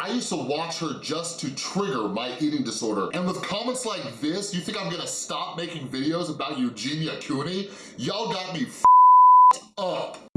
I used to watch her just to trigger my eating disorder. And with comments like this, you think I'm gonna stop making videos about Eugenia Cooney? Y'all got me up.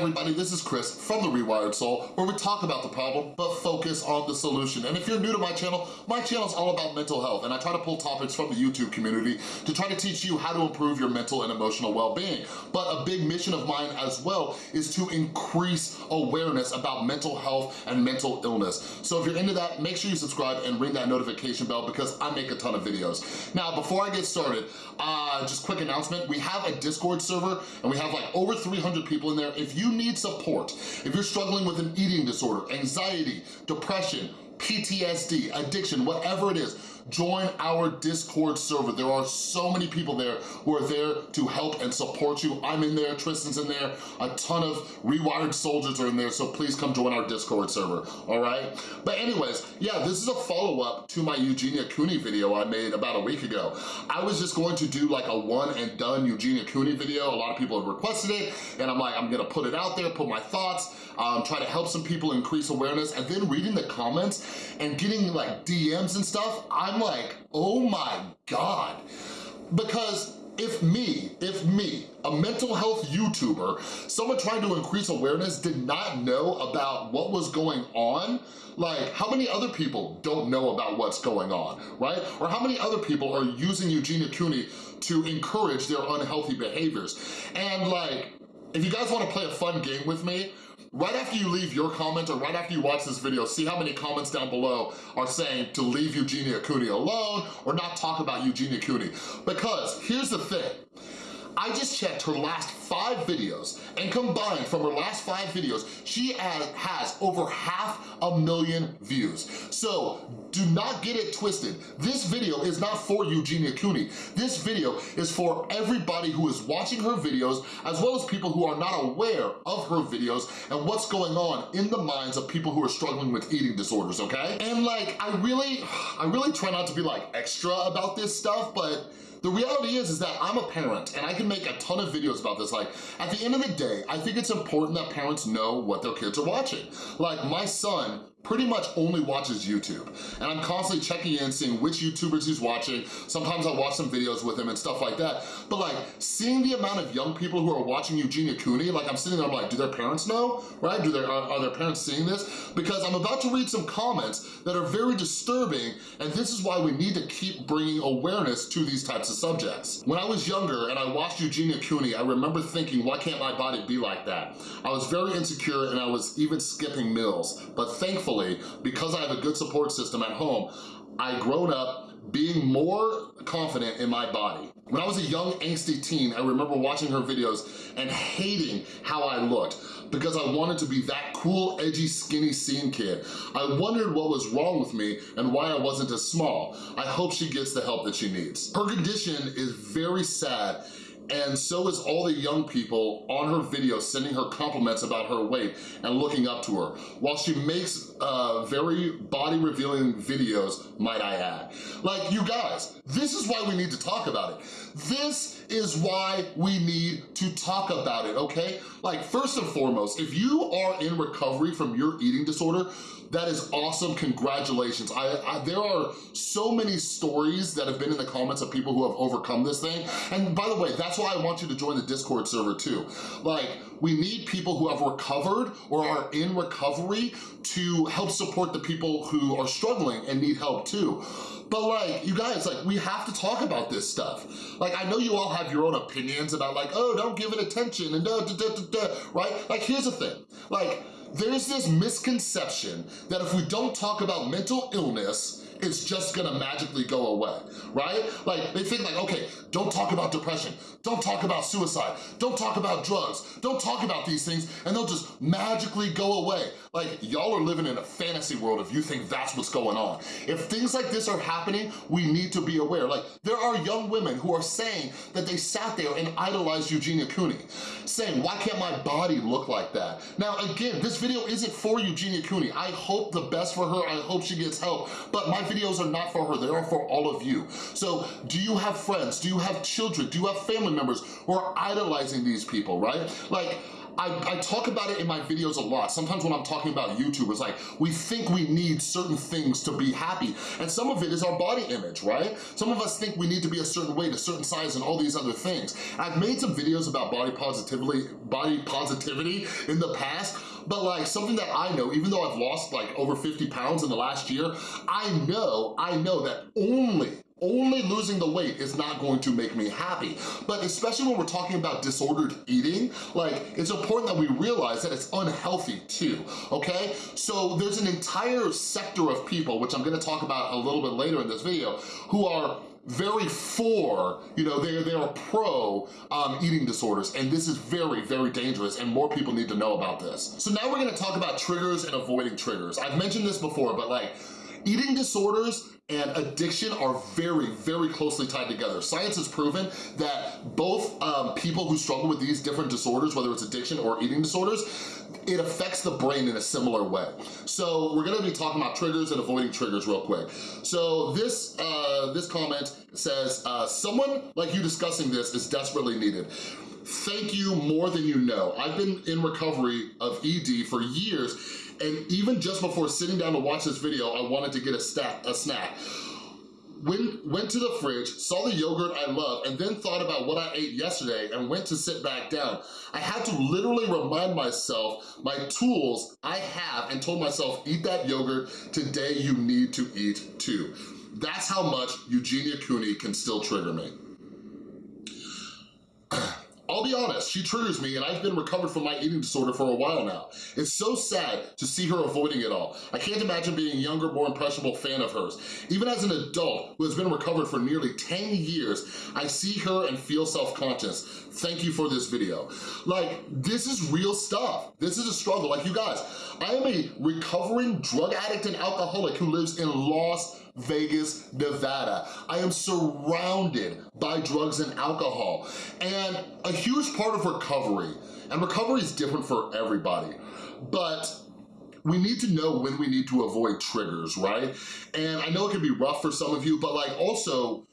Everybody? This is Chris from The Rewired Soul where we talk about the problem but focus on the solution. And if you're new to my channel, my channel is all about mental health and I try to pull topics from the YouTube community to try to teach you how to improve your mental and emotional well-being. But a big mission of mine as well is to increase awareness about mental health and mental illness. So if you're into that, make sure you subscribe and ring that notification bell because I make a ton of videos. Now, before I get started, uh, just quick announcement, we have a Discord server and we have like over 300 people in there. If you need support, if you're struggling with an eating disorder, anxiety, depression, PTSD, addiction, whatever it is, join our Discord server. There are so many people there who are there to help and support you. I'm in there, Tristan's in there, a ton of rewired soldiers are in there, so please come join our Discord server, all right? But anyways, yeah, this is a follow-up to my Eugenia Cooney video I made about a week ago. I was just going to do like a one and done Eugenia Cooney video. A lot of people had requested it, and I'm like, I'm gonna put it out there, put my thoughts, um, try to help some people increase awareness, and then reading the comments and getting like DMs and stuff, I'm like, oh my God. Because if me, if me, a mental health YouTuber, someone trying to increase awareness did not know about what was going on, like how many other people don't know about what's going on, right? Or how many other people are using Eugenia Cooney to encourage their unhealthy behaviors? And like, if you guys wanna play a fun game with me, right after you leave your comment or right after you watch this video, see how many comments down below are saying to leave Eugenia Cooney alone or not talk about Eugenia Cooney. Because here's the thing, I just checked her last five videos and combined from her last five videos, she has over half a million views. So do not get it twisted. This video is not for Eugenia Cooney. This video is for everybody who is watching her videos as well as people who are not aware of her videos and what's going on in the minds of people who are struggling with eating disorders, okay? And like, I really, I really try not to be like extra about this stuff, but the reality is, is that I'm a parent and I can make a ton of videos about this. Like, at the end of the day, I think it's important that parents know what their kids are watching. Like, my son pretty much only watches YouTube. And I'm constantly checking in, seeing which YouTubers he's watching. Sometimes I watch some videos with him and stuff like that. But like, seeing the amount of young people who are watching Eugenia Cooney, like I'm sitting there, I'm like, do their parents know, right? Do their, are, are their parents seeing this? Because I'm about to read some comments that are very disturbing, and this is why we need to keep bringing awareness to these types of subjects. When I was younger and I watched Eugenia Cooney, I remember thinking, why can't my body be like that? I was very insecure and I was even skipping meals, but thankfully, because I have a good support system at home, I grown up being more confident in my body. When I was a young angsty teen, I remember watching her videos and hating how I looked because I wanted to be that cool, edgy, skinny scene kid. I wondered what was wrong with me and why I wasn't as small. I hope she gets the help that she needs. Her condition is very sad and so is all the young people on her videos sending her compliments about her weight and looking up to her, while she makes uh, very body-revealing videos, might I add. Like, you guys, this is why we need to talk about it. This is why we need to talk about it, okay? Like, first and foremost, if you are in recovery from your eating disorder, that is awesome, congratulations. I, I, There are so many stories that have been in the comments of people who have overcome this thing. And by the way, that's why I want you to join the Discord server too. Like, we need people who have recovered or are in recovery to help support the people who are struggling and need help too. But like, you guys, like, we have to talk about this stuff. Like, I know you all have your own opinions about like, oh, don't give it attention and da da da da da, right? Like, here's the thing. Like, there's this misconception that if we don't talk about mental illness, it's just gonna magically go away, right? Like, they think like, okay, don't talk about depression, don't talk about suicide, don't talk about drugs, don't talk about these things, and they'll just magically go away. Like, y'all are living in a fantasy world if you think that's what's going on. If things like this are happening, we need to be aware. Like, there are young women who are saying that they sat there and idolized Eugenia Cooney, saying, why can't my body look like that? Now, again, this video isn't for Eugenia Cooney. I hope the best for her, I hope she gets help, but my videos are not for her, they are for all of you. So do you have friends? Do you have children? Do you have family members who are idolizing these people, right? Like, I, I, talk about it in my videos a lot. Sometimes when I'm talking about YouTubers, like we think we need certain things to be happy. And some of it is our body image, right? Some of us think we need to be a certain weight, a certain size, and all these other things. I've made some videos about body positivity, body positivity in the past, but like something that I know, even though I've lost like over 50 pounds in the last year, I know, I know that only only losing the weight is not going to make me happy. But especially when we're talking about disordered eating, like it's important that we realize that it's unhealthy too, okay? So there's an entire sector of people, which I'm gonna talk about a little bit later in this video, who are very for, you know, they're, they're pro um, eating disorders, and this is very, very dangerous, and more people need to know about this. So now we're gonna talk about triggers and avoiding triggers. I've mentioned this before, but like, eating disorders and addiction are very, very closely tied together. Science has proven that both um, people who struggle with these different disorders, whether it's addiction or eating disorders, it affects the brain in a similar way. So we're gonna be talking about triggers and avoiding triggers real quick. So this, uh, this comment says, uh, someone like you discussing this is desperately needed. Thank you more than you know. I've been in recovery of ED for years and even just before sitting down to watch this video, I wanted to get a, snack. a snack. When, went to the fridge, saw the yogurt I love, and then thought about what I ate yesterday and went to sit back down. I had to literally remind myself my tools I have and told myself, eat that yogurt, today you need to eat too. That's how much Eugenia Cooney can still trigger me. I'll be honest, she triggers me and I've been recovered from my eating disorder for a while now. It's so sad to see her avoiding it all. I can't imagine being a younger, more impressionable fan of hers. Even as an adult who has been recovered for nearly 10 years, I see her and feel self-conscious. Thank you for this video. Like, this is real stuff. This is a struggle. Like, you guys, I am a recovering drug addict and alcoholic who lives in Las Vegas, Nevada. I am surrounded by drugs and alcohol. And a huge part of recovery, and recovery is different for everybody, but we need to know when we need to avoid triggers, right? And I know it can be rough for some of you, but like also,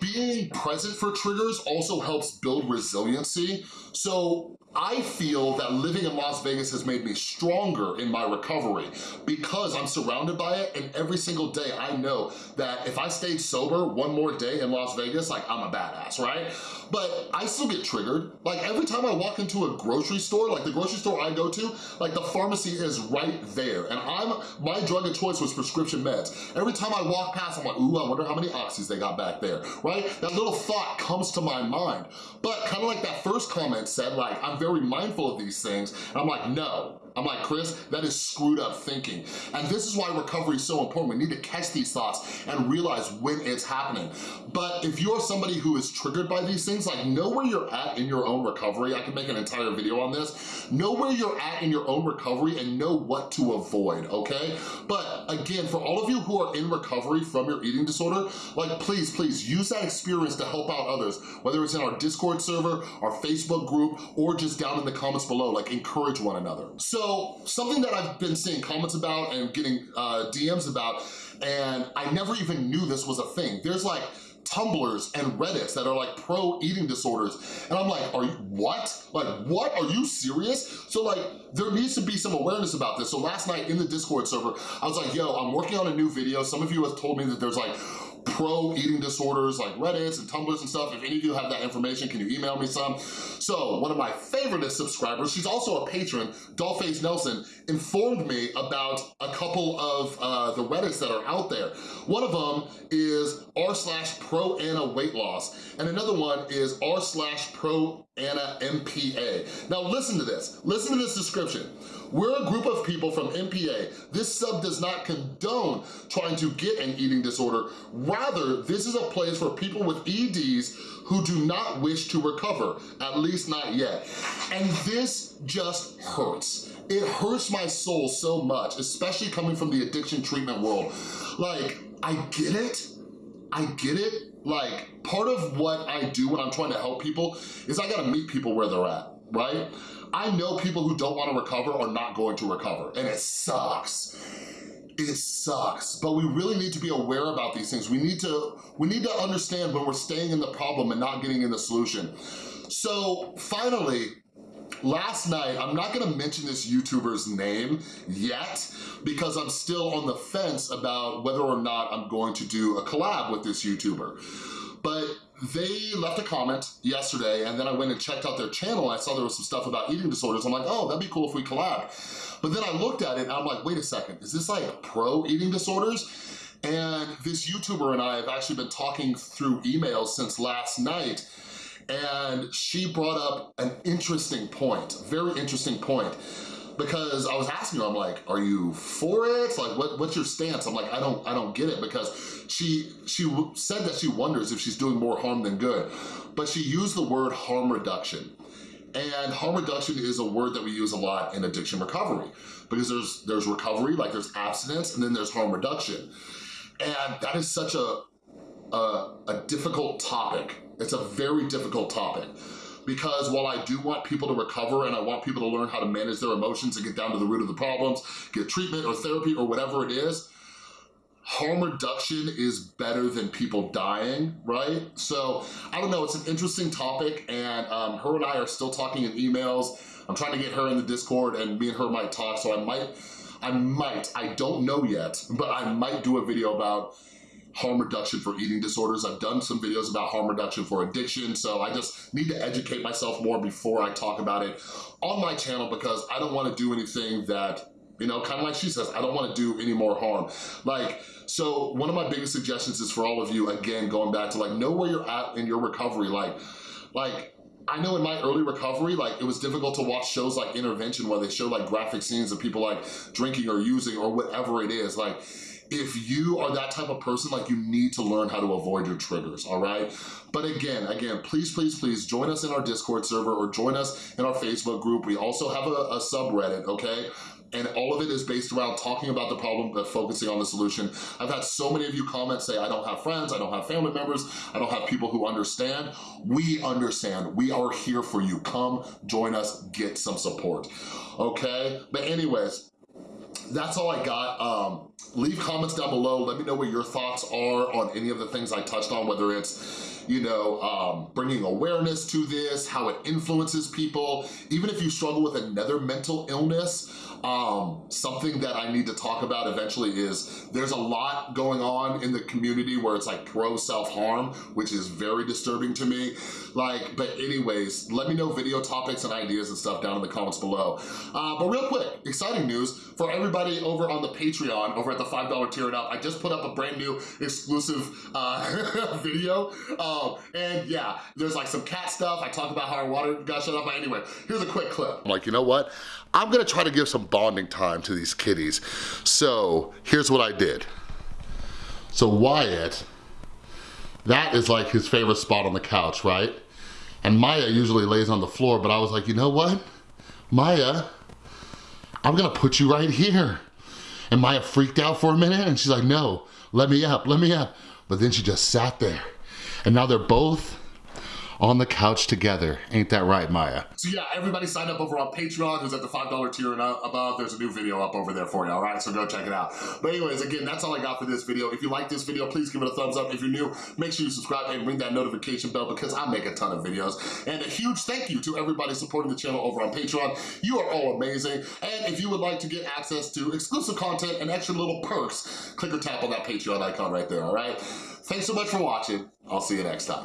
being present for triggers also helps build resiliency. So I feel that living in Las Vegas has made me stronger in my recovery because I'm surrounded by it and every single day I know that if I stayed sober one more day in Las Vegas, like I'm a badass, right? But I still get triggered. Like every time I walk into a grocery store, like the grocery store I go to, like the pharmacy is right there. And I'm, my drug of choice was prescription meds. Every time I walk past, I'm like, ooh, I wonder how many oxys they got back there, right? That little thought comes to my mind. But kind of like that first comment said, like, I'm very mindful of these things. I'm like, no. I'm like, Chris, that is screwed up thinking. And this is why recovery is so important. We need to catch these thoughts and realize when it's happening. But if you're somebody who is triggered by these things, like know where you're at in your own recovery. I can make an entire video on this. Know where you're at in your own recovery and know what to avoid, okay? But again, for all of you who are in recovery from your eating disorder, like please, please use that experience to help out others, whether it's in our Discord server, our Facebook group, or just down in the comments below, like encourage one another. So something that I've been seeing comments about and getting uh, DMs about, and I never even knew this was a thing. There's like Tumblrs and Reddits that are like pro eating disorders. And I'm like, are you, what? Like, what? Are you serious? So like, there needs to be some awareness about this. So last night in the Discord server, I was like, yo, I'm working on a new video. Some of you have told me that there's like pro eating disorders like Reddits and Tumblrs and stuff. If any of you have that information, can you email me some? So one of my favorite subscribers, she's also a patron, Dollface Nelson, informed me about a couple of uh, the Reddits that are out there. One of them is r slash pro Ana weight loss, and another one is r slash pro Ana MPA. Now listen to this, listen to this description. We're a group of people from MPA. This sub does not condone trying to get an eating disorder. Rather, this is a place for people with EDs who do not wish to recover, at least not yet. And this just hurts. It hurts my soul so much, especially coming from the addiction treatment world. Like, I get it, I get it. Like, part of what I do when I'm trying to help people is I gotta meet people where they're at, right? I know people who don't wanna recover are not going to recover, and it sucks. it sucks, but we really need to be aware about these things. We need to, we need to understand when we're staying in the problem and not getting in the solution. So finally, last night, I'm not gonna mention this YouTuber's name yet because I'm still on the fence about whether or not I'm going to do a collab with this YouTuber. But they left a comment yesterday and then I went and checked out their channel and I saw there was some stuff about eating disorders. I'm like, oh, that'd be cool if we collab. But then I looked at it and I'm like, wait a second, is this like pro eating disorders? And this YouTuber and I have actually been talking through emails since last night and she brought up an interesting point, very interesting point because I was asking her, I'm like, are you for it? Like, what, what's your stance? I'm like, I don't, I don't get it because she, she said that she wonders if she's doing more harm than good, but she used the word harm reduction. And harm reduction is a word that we use a lot in addiction recovery because there's, there's recovery, like there's abstinence, and then there's harm reduction. And that is such a, a, a difficult topic. It's a very difficult topic because while I do want people to recover and I want people to learn how to manage their emotions and get down to the root of the problems, get treatment or therapy or whatever it is, harm reduction is better than people dying, right? So I don't know, it's an interesting topic and um, her and I are still talking in emails. I'm trying to get her in the Discord and me and her might talk, so I might, I might, I don't know yet, but I might do a video about harm reduction for eating disorders. I've done some videos about harm reduction for addiction, so I just need to educate myself more before I talk about it on my channel because I don't wanna do anything that you know, kind of like she says, I don't wanna do any more harm. Like, so one of my biggest suggestions is for all of you, again, going back to like, know where you're at in your recovery. Like, like I know in my early recovery, like it was difficult to watch shows like Intervention where they show like graphic scenes of people like drinking or using or whatever it is. Like if you are that type of person, like you need to learn how to avoid your triggers, all right? But again, again, please, please, please join us in our Discord server or join us in our Facebook group. We also have a, a subreddit, okay? and all of it is based around talking about the problem but focusing on the solution. I've had so many of you comment say, I don't have friends, I don't have family members, I don't have people who understand. We understand, we are here for you. Come join us, get some support, okay? But anyways, that's all I got. Um, leave comments down below. Let me know what your thoughts are on any of the things I touched on, whether it's, you know, um, bringing awareness to this, how it influences people. Even if you struggle with another mental illness, um, something that I need to talk about eventually is there's a lot going on in the community where it's like pro self-harm, which is very disturbing to me. Like, but anyways, let me know video topics and ideas and stuff down in the comments below. Uh, but real quick, exciting news for everybody over on the Patreon, over at the $5 tier and up, I just put up a brand new exclusive uh, video. Um, and yeah, there's like some cat stuff. I talk about how our water got shut off. Anyway, here's a quick clip. I'm like, you know what? I'm gonna try to give some bonding time to these kitties. So here's what I did. So Wyatt, that is like his favorite spot on the couch, right? And Maya usually lays on the floor, but I was like, you know what? Maya, I'm gonna put you right here. And Maya freaked out for a minute and she's like, no, let me up, let me up. But then she just sat there. And now they're both on the couch together. Ain't that right, Maya? So yeah, everybody sign up over on Patreon, who's at the $5 tier and above. There's a new video up over there for you, all right? So go check it out. But anyways, again, that's all I got for this video. If you like this video, please give it a thumbs up. If you're new, make sure you subscribe and ring that notification bell because I make a ton of videos. And a huge thank you to everybody supporting the channel over on Patreon. You are all amazing. And if you would like to get access to exclusive content and extra little perks, click or tap on that Patreon icon right there, all right? Thanks so much for watching. I'll see you next time.